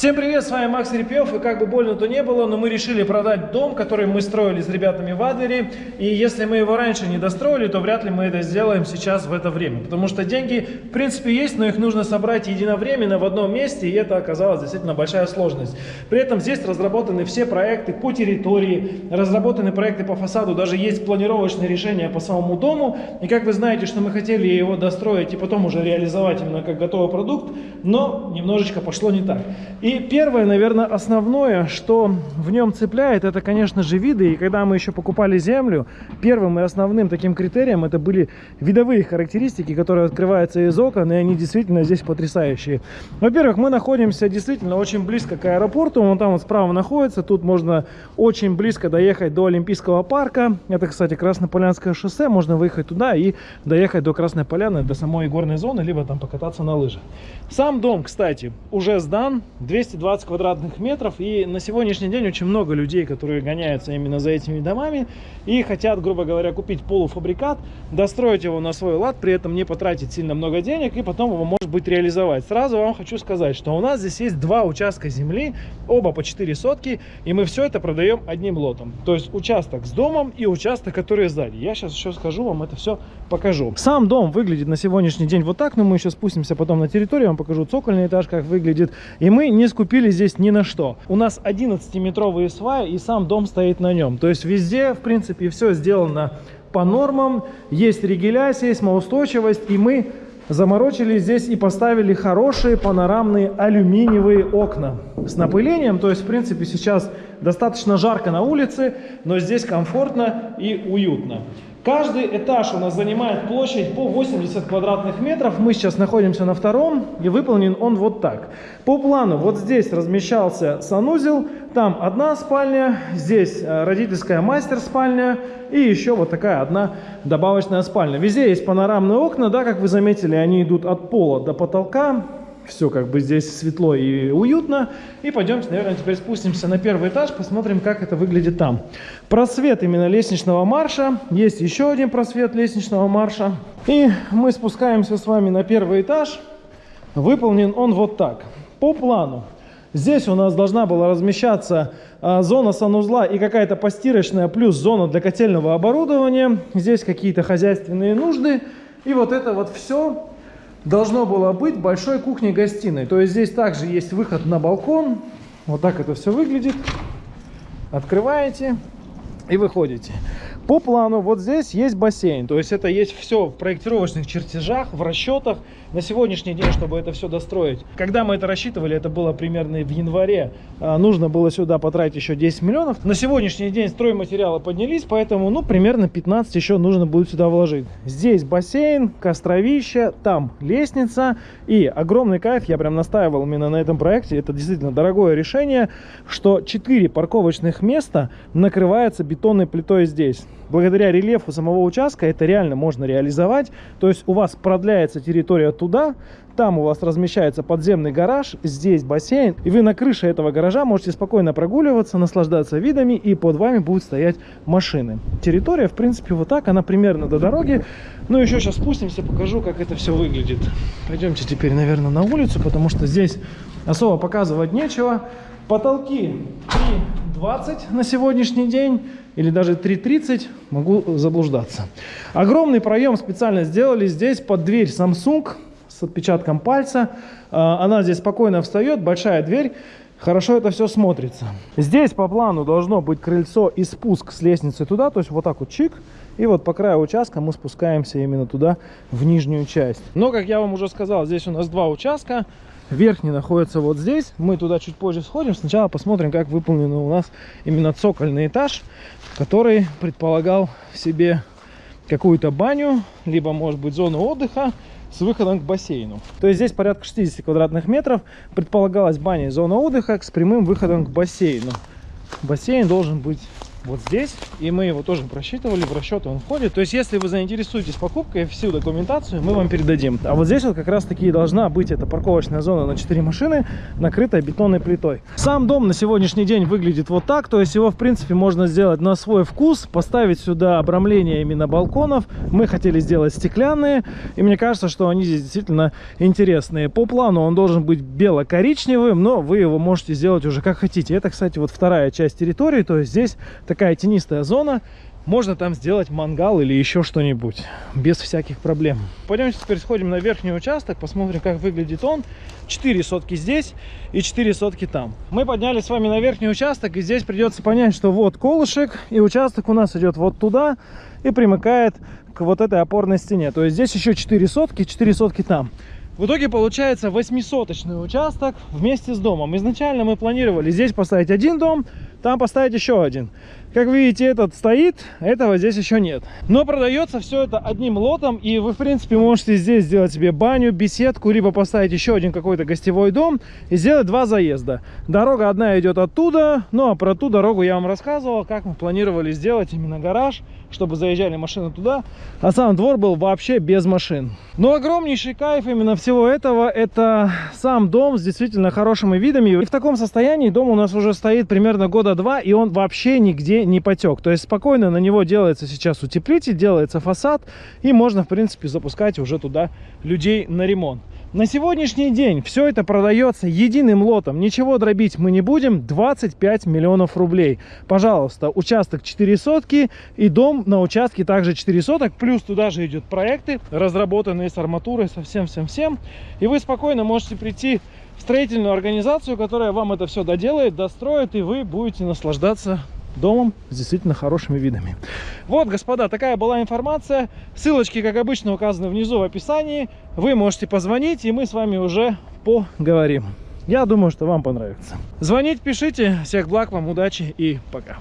Всем привет, с вами Макс Репьев, и как бы больно то не было, но мы решили продать дом, который мы строили с ребятами в Адлере, и если мы его раньше не достроили, то вряд ли мы это сделаем сейчас в это время, потому что деньги в принципе есть, но их нужно собрать единовременно в одном месте, и это оказалось действительно большая сложность. При этом здесь разработаны все проекты по территории, разработаны проекты по фасаду, даже есть планировочные решения по самому дому, и как вы знаете, что мы хотели его достроить и потом уже реализовать именно как готовый продукт, но немножечко пошло не так. И первое, наверное, основное, что в нем цепляет, это, конечно же, виды. И когда мы еще покупали землю, первым и основным таким критерием это были видовые характеристики, которые открываются из окон, и они действительно здесь потрясающие. Во-первых, мы находимся действительно очень близко к аэропорту, он там вот справа находится, тут можно очень близко доехать до Олимпийского парка. Это, кстати, Краснополянское шоссе, можно выехать туда и доехать до Красной Поляны, до самой горной зоны, либо там покататься на лыжах. Сам дом, кстати, уже сдан, 220 квадратных метров. И на сегодняшний день очень много людей, которые гоняются именно за этими домами и хотят, грубо говоря, купить полуфабрикат, достроить его на свой лад, при этом не потратить сильно много денег и потом его, может быть, реализовать. Сразу вам хочу сказать, что у нас здесь есть два участка земли, оба по 4 сотки, и мы все это продаем одним лотом. То есть участок с домом и участок, который сзади. Я сейчас еще скажу вам это все покажу. Сам дом выглядит на сегодняшний день вот так, но мы еще спустимся потом на территорию, вам покажу цокольный этаж, как выглядит. И мы не скупили здесь ни на что. У нас 11-метровые сваи, и сам дом стоит на нем. То есть везде, в принципе, все сделано по нормам. Есть регуляция, сейсмоустойчивость, и мы заморочили здесь и поставили хорошие панорамные алюминиевые окна с напылением. То есть, в принципе, сейчас достаточно жарко на улице, но здесь комфортно и уютно. Каждый этаж у нас занимает площадь по 80 квадратных метров. Мы сейчас находимся на втором, и выполнен он вот так. По плану вот здесь размещался санузел, там одна спальня, здесь э, родительская мастер-спальня и еще вот такая одна добавочная спальня. Везде есть панорамные окна, да, как вы заметили, они идут от пола до потолка все как бы здесь светло и уютно. И пойдемте, наверное, теперь спустимся на первый этаж, посмотрим, как это выглядит там. Просвет именно лестничного марша. Есть еще один просвет лестничного марша. И мы спускаемся с вами на первый этаж. Выполнен он вот так. По плану. Здесь у нас должна была размещаться а, зона санузла и какая-то постирочная, плюс зона для котельного оборудования. Здесь какие-то хозяйственные нужды. И вот это вот все должно было быть большой кухней-гостиной. То есть здесь также есть выход на балкон. Вот так это все выглядит. Открываете и выходите. По плану вот здесь есть бассейн. То есть это есть все в проектировочных чертежах, в расчетах на сегодняшний день, чтобы это все достроить. Когда мы это рассчитывали, это было примерно в январе. А, нужно было сюда потратить еще 10 миллионов. На сегодняшний день стройматериалы поднялись, поэтому ну примерно 15 еще нужно будет сюда вложить. Здесь бассейн, костровище, там лестница и огромный кайф. Я прям настаивал именно на этом проекте. Это действительно дорогое решение, что 4 парковочных места накрывается бетонной плитой здесь благодаря рельефу самого участка это реально можно реализовать. То есть у вас продляется территория туда, там у вас размещается подземный гараж, здесь бассейн, и вы на крыше этого гаража можете спокойно прогуливаться, наслаждаться видами, и под вами будут стоять машины. Территория, в принципе, вот так, она примерно до дороги. Ну, еще сейчас спустимся, покажу, как это все выглядит. Пойдемте теперь, наверное, на улицу, потому что здесь особо показывать нечего. Потолки 3,20 на сегодняшний день или даже 3.30, могу заблуждаться. Огромный проем специально сделали здесь под дверь Samsung с отпечатком пальца. А, она здесь спокойно встает, большая дверь. Хорошо это все смотрится. Здесь по плану должно быть крыльцо и спуск с лестницы туда, то есть вот так вот чик. И вот по краю участка мы спускаемся именно туда, в нижнюю часть. Но, как я вам уже сказал, здесь у нас два участка. Верхний находится вот здесь. Мы туда чуть позже сходим. Сначала посмотрим, как выполнен у нас именно цокольный этаж, который предполагал в себе какую-то баню, либо, может быть, зону отдыха с выходом к бассейну. То есть здесь порядка 60 квадратных метров. Предполагалась баня и зона отдыха с прямым выходом к бассейну. Бассейн должен быть вот здесь. И мы его тоже просчитывали, в расчеты он входит. То есть, если вы заинтересуетесь покупкой, всю документацию мы вам передадим. А вот здесь вот как раз таки должна быть эта парковочная зона на 4 машины, накрытая бетонной плитой. Сам дом на сегодняшний день выглядит вот так, то есть его в принципе можно сделать на свой вкус, поставить сюда обрамление именно балконов. Мы хотели сделать стеклянные, и мне кажется, что они здесь действительно интересные. По плану он должен быть бело-коричневым, но вы его можете сделать уже как хотите. Это, кстати, вот вторая часть территории, то есть здесь такая тенистая зона, можно там сделать мангал или еще что-нибудь без всяких проблем. Пойдемте теперь сходим на верхний участок, посмотрим, как выглядит он. 4 сотки здесь и 4 сотки там. Мы поднялись с вами на верхний участок, и здесь придется понять, что вот колышек, и участок у нас идет вот туда и примыкает к вот этой опорной стене. То есть здесь еще 4 сотки, 4 сотки там. В итоге получается 8 участок вместе с домом. Изначально мы планировали здесь поставить один дом, там поставить еще один. Как видите, этот стоит, этого здесь еще нет. Но продается все это одним лотом, и вы, в принципе, можете здесь сделать себе баню, беседку, либо поставить еще один какой-то гостевой дом и сделать два заезда. Дорога одна идет оттуда, ну а про ту дорогу я вам рассказывал, как мы планировали сделать именно гараж, чтобы заезжали машины туда, а сам двор был вообще без машин. Но огромнейший кайф именно всего этого, это сам дом с действительно хорошими видами. И в таком состоянии дом у нас уже стоит примерно года два, и он вообще нигде не потек. То есть спокойно на него делается сейчас утеплитель, делается фасад, и можно, в принципе, запускать уже туда людей на ремонт. На сегодняшний день все это продается единым лотом. Ничего дробить мы не будем. 25 миллионов рублей. Пожалуйста, участок 4 сотки и дом на участке также 4 соток. Плюс туда же идут проекты, разработанные с арматурой, со всем-всем-всем. И вы спокойно можете прийти в строительную организацию, которая вам это все доделает, достроит, и вы будете наслаждаться домом с действительно хорошими видами. Вот, господа, такая была информация. Ссылочки, как обычно, указаны внизу в описании. Вы можете позвонить, и мы с вами уже поговорим. Я думаю, что вам понравится. Звонить, пишите. Всех благ, вам удачи и пока.